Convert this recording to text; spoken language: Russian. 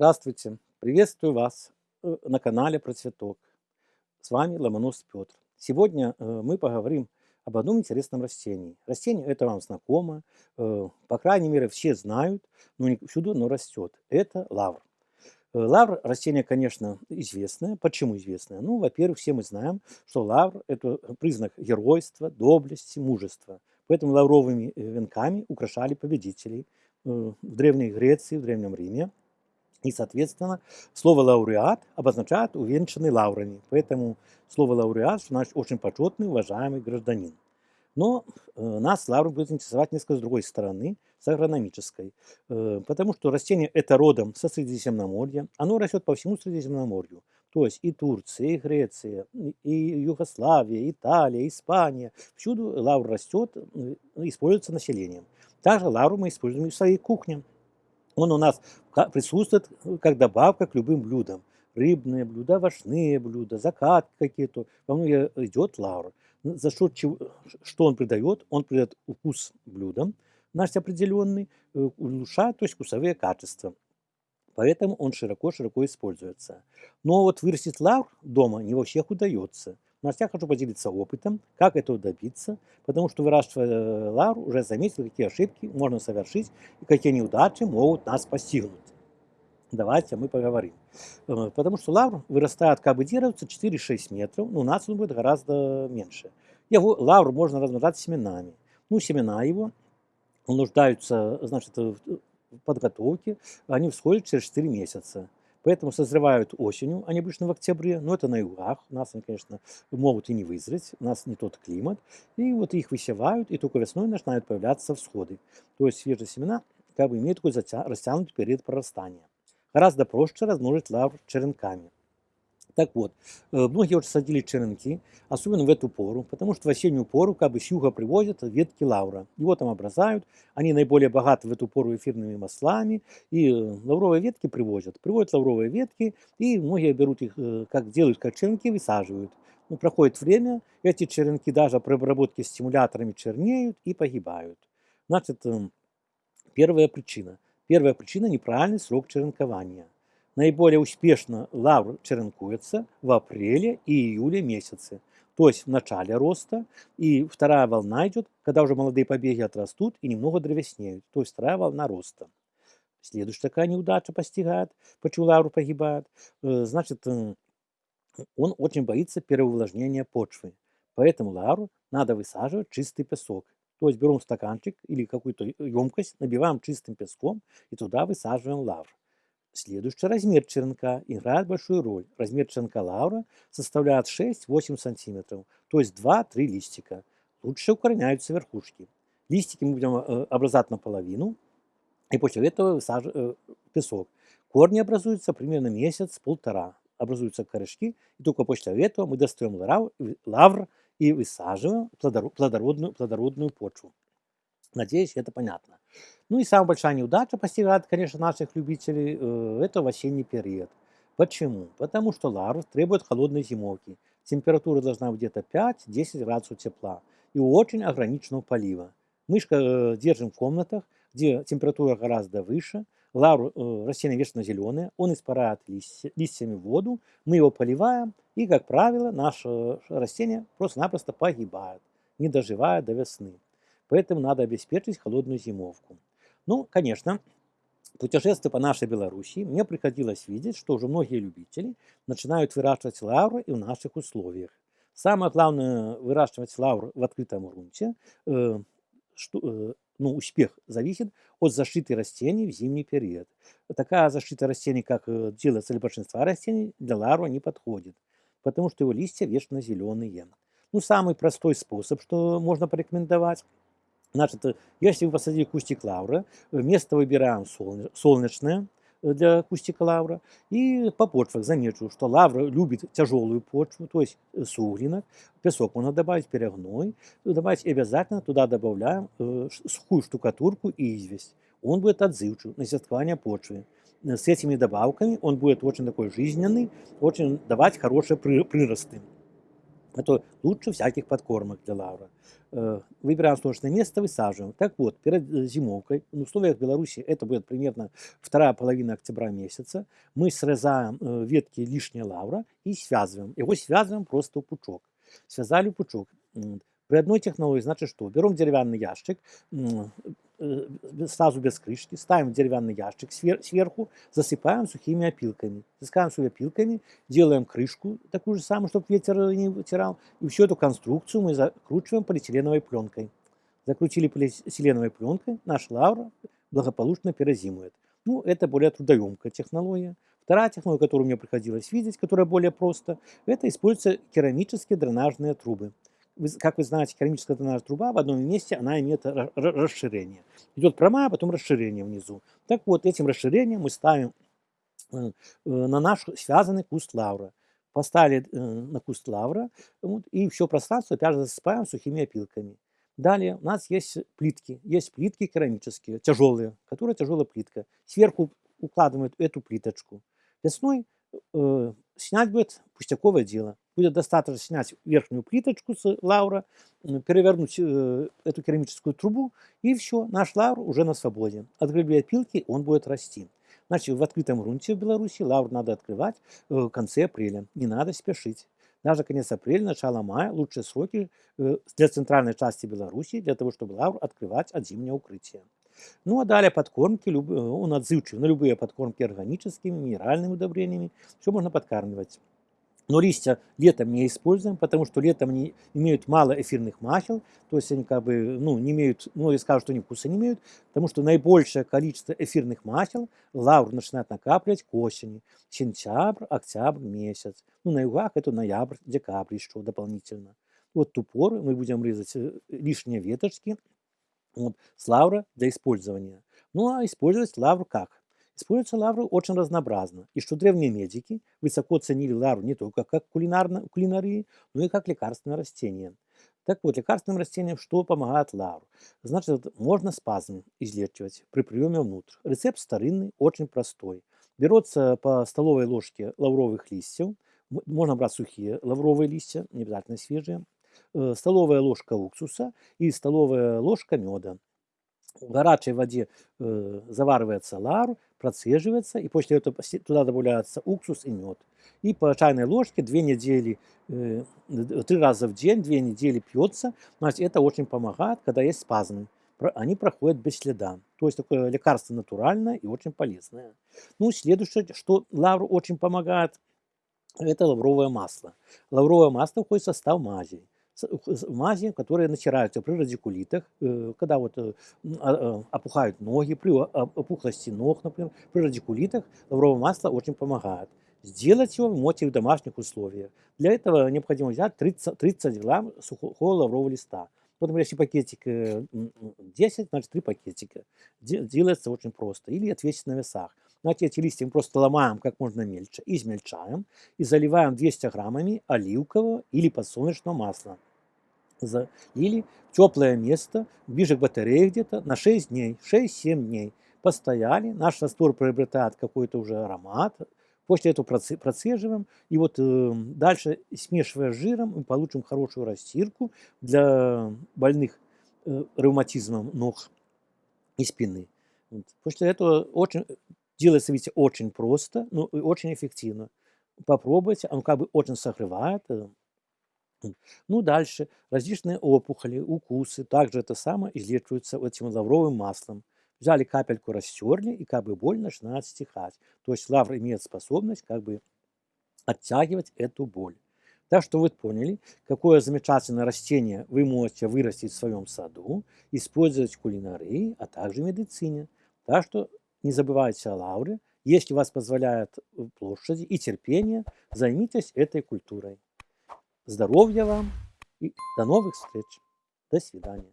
Здравствуйте! Приветствую вас э, на канале про цветок. С вами Ломонос Петр. Сегодня э, мы поговорим об одном интересном растении. Растение это вам знакомо, э, по крайней мере все знают, но не всюду оно растет. Это лавр. Лавр растение, конечно, известное. Почему известное? Ну, во-первых, все мы знаем, что лавр это признак геройства, доблести, мужества. Поэтому лавровыми венками украшали победителей в Древней Греции, в Древнем Риме. И, соответственно, слово «лауреат» обозначает увенчанный лаврами. Поэтому слово «лауреат» значит очень почетный, уважаемый гражданин. Но э, нас лавр будет интересовать несколько с другой стороны, с агрономической. Э, потому что растение это родом со Средиземноморья. Оно растет по всему Средиземноморью. То есть и Турция, и Греция, и Югославия, Италия, Испания. Всюду лавр растет, э, используется населением. Также лавру мы используем и в своей кухне. Он у нас присутствует э, как добавка к любым блюдам. Рыбные блюда, овощные блюда, закатки какие-то. Во многие идет лавр. За счет чего, что он придает? Он придает вкус блюдам, наш определенный, э, улучшает то есть вкусовые качества. Поэтому он широко-широко используется. Но вот вырастить лавр дома не во всех удается. Но я хочу поделиться опытом, как этого добиться, потому что выращивая э, лавр, уже заметил, какие ошибки можно совершить и какие неудачи могут нас постигнуть. Давайте мы поговорим. Э, потому что лавр вырастает, как бы делается, 4-6 метров, но у нас он будет гораздо меньше. Его лавр можно размножать семенами. Ну, семена его нуждаются, значит, в подготовке, они всходят через 4 месяца. Поэтому созревают осенью, они обычно в октябре, но это на югах. У нас они, конечно, могут и не вызреть, у нас не тот климат. И вот их высевают, и только весной начинают появляться всходы. То есть свежие семена как бы имеют такой растянутый период прорастания. Гораздо проще размножить лавр черенками. Так вот, э, многие уже садили черенки, особенно в эту пору, потому что в осеннюю пору как бы с юга привозят ветки лавра. Его там образают, они наиболее богаты в эту пору эфирными маслами, и э, лавровые ветки привозят. Привозят лавровые ветки, и многие берут их, э, как делают, как черенки, высаживают. Ну, проходит время, эти черенки даже при обработке стимуляторами чернеют и погибают. Значит, первая причина. Первая причина – неправильный срок черенкования – Наиболее успешно лавр черенкуется в апреле и июле месяце, то есть в начале роста, и вторая волна идет, когда уже молодые побеги отрастут и немного древеснеют, то есть вторая волна роста. Следующая такая неудача постигает, почему лавр погибает, э, значит, э, он очень боится переувлажнения почвы. Поэтому лавру надо высаживать чистый песок. То есть берем стаканчик или какую-то емкость, набиваем чистым песком и туда высаживаем лавр. Следующий размер черенка играет большую роль. Размер черенка лаура составляет 6-8 см, то есть 2-3 листика. Лучше укореняются верхушки. Листики мы будем э, образовать наполовину, и после этого высаживаем э, песок. Корни образуются примерно месяц-полтора. Образуются корешки, и только после этого мы достаем лавр и высаживаем плодородную, плодородную почву. Надеюсь, это понятно. Ну и самая большая неудача постигает, конечно, наших любителей, э, это в осенний период. Почему? Потому что ларв требует холодной зимовки. Температура должна быть где-то 5-10 градусов тепла и очень ограниченного полива. Мышка э, держим в комнатах, где температура гораздо выше, лавр э, растение вечно зеленое, он испаряет листья, листьями воду, мы его поливаем, и, как правило, наше растение просто-напросто погибает, не доживая до весны. Поэтому надо обеспечить холодную зимовку. Ну, конечно, путешествуя по нашей Белоруссии, мне приходилось видеть, что уже многие любители начинают выращивать лавры и в наших условиях. Самое главное выращивать лавр в открытом грунте. Э, что, э, ну, успех зависит от защиты растений в зимний период. Такая защита растений, как э, делается для большинства растений, для лавра не подходит, потому что его листья вечно зеленые. Ну, самый простой способ, что можно порекомендовать – Значит, э, если вы посадили кустик лавры, место выбираем солнечное э, для кустика лавра. И по почвах замечу, что лавра любит тяжелую почву, то есть э, суглинок. Песок можно добавить, перегной. Добавить обязательно туда добавляем сухую штукатурку и известь. Он будет отзывчив на сеткование почвы. С этими добавками он будет очень такой жизненный, очень давать хорошие приросты. Это лучше всяких подкормок для лавра. Э, выбираем солнечное место, высаживаем. Так вот, перед э, зимовкой, в условиях Беларуси это будет примерно вторая половина октября месяца, мы срезаем э, ветки лишнего лавра и связываем. Его связываем просто в пучок. Связали пучок. При одной технологии, значит что? Берем деревянный ящик, сразу без крышки, ставим деревянный ящик сверху, засыпаем сухими опилками. Засыпаем сухими опилками, делаем крышку такую же самую, чтобы ветер не вытирал. И всю эту конструкцию мы закручиваем полиэтиленовой пленкой. Закрутили полиэтиленовой пленкой, наш лавр благополучно перезимует. Ну, это более трудоемкая технология. Вторая технология, которую мне приходилось видеть, которая более проста, это используются керамические дренажные трубы как вы знаете, керамическая дренажная труба в одном месте, она имеет расширение. Идет прямая, а потом расширение внизу. Так вот, этим расширением мы ставим э, э, на наш связанный куст лавра. Поставили э, на куст лавра, вот, и все пространство опять же засыпаем сухими опилками. Далее у нас есть плитки. Есть плитки керамические, тяжелые, которые тяжелая плитка. Сверху укладывают эту плиточку. Весной э, снять будет пустяковое дело. Будет достаточно снять верхнюю плиточку с лаура, перевернуть э, эту керамическую трубу, и все, наш лаур уже на свободе. От гребли опилки он будет расти. Значит, в открытом грунте в Беларуси лаур надо открывать э, в конце апреля. Не надо спешить. Даже конец апреля, начало мая – лучшие сроки э, для центральной части Беларуси, для того, чтобы лаур открывать от зимнего укрытия. Ну а далее подкормки, он отзывчив на любые подкормки органическими, минеральными удобрениями, все можно подкармливать. Но листья летом не используем, потому что летом они имеют мало эфирных масел, то есть они как бы, ну, не имеют, ну, я скажу, что они вкуса не имеют, потому что наибольшее количество эфирных масел лавр начинает накапливать к осени, сентябрь, октябрь месяц. Ну, на югах это ноябрь, декабрь еще дополнительно. Вот ту пору мы будем резать э, лишние веточки, вот, с лавра для использования. Ну а использовать лавру как? Используются лавры очень разнообразно. И что древние медики высоко ценили лавру не только как кулинарно, кулинарии, но и как лекарственное растение. Так вот, лекарственным растениям что помогает лавр? Значит, можно спазм излечивать при приеме внутрь. Рецепт старинный, очень простой. Берется по столовой ложке лавровых листьев, можно брать сухие лавровые листья, не обязательно свежие, столовая ложка уксуса и столовая ложка меда. В горячей воде э, заваривается лар, процеживается, и после этого туда добавляется уксус и мед. И по чайной ложке две недели, э, три раза в день, две недели пьется. Значит, это очень помогает, когда есть спазмы. Они проходят без следа. То есть такое лекарство натуральное и очень полезное. Ну, следующее, что лавр очень помогает, это лавровое масло. Лавровое масло входит в состав мазей мази, которые натираются при радикулитах, э, когда вот э, а, э, опухают ноги, при опухлости ног, например, при радикулитах лавровое масло очень помогает. Сделать его можете в домашних условиях. Для этого необходимо взять 30, 30 грамм сухого лаврового листа. Вот, например, если пакетик 10, значит 3 пакетика. Делается очень просто. Или отвесить на весах. Знаете, эти листья мы просто ломаем как можно мельче, измельчаем и заливаем 200 граммами оливкового или подсолнечного масла залили в теплое место, ближе к батарее где-то, на 6 дней, 6-7 дней. Постояли, наш раствор приобретает какой-то уже аромат, после этого процеживаем, и вот э, дальше, смешивая с жиром, мы получим хорошую растирку для больных э, ревматизмом ног и спины. Вот. После этого очень, делается, видите, очень просто, но очень эффективно. Попробуйте, он как бы очень согревает, э, ну, дальше. Различные опухоли, укусы, также это самое излечиваются этим лавровым маслом. Взяли капельку, растерли, и как бы боль начинает стихать. То есть лавр имеет способность как бы оттягивать эту боль. Так что вы поняли, какое замечательное растение вы можете вырастить в своем саду, использовать в кулинарии, а также в медицине. Так что не забывайте о лавре. Если вас позволяет площади и терпение, займитесь этой культурой. Здоровья вам и до новых встреч. До свидания.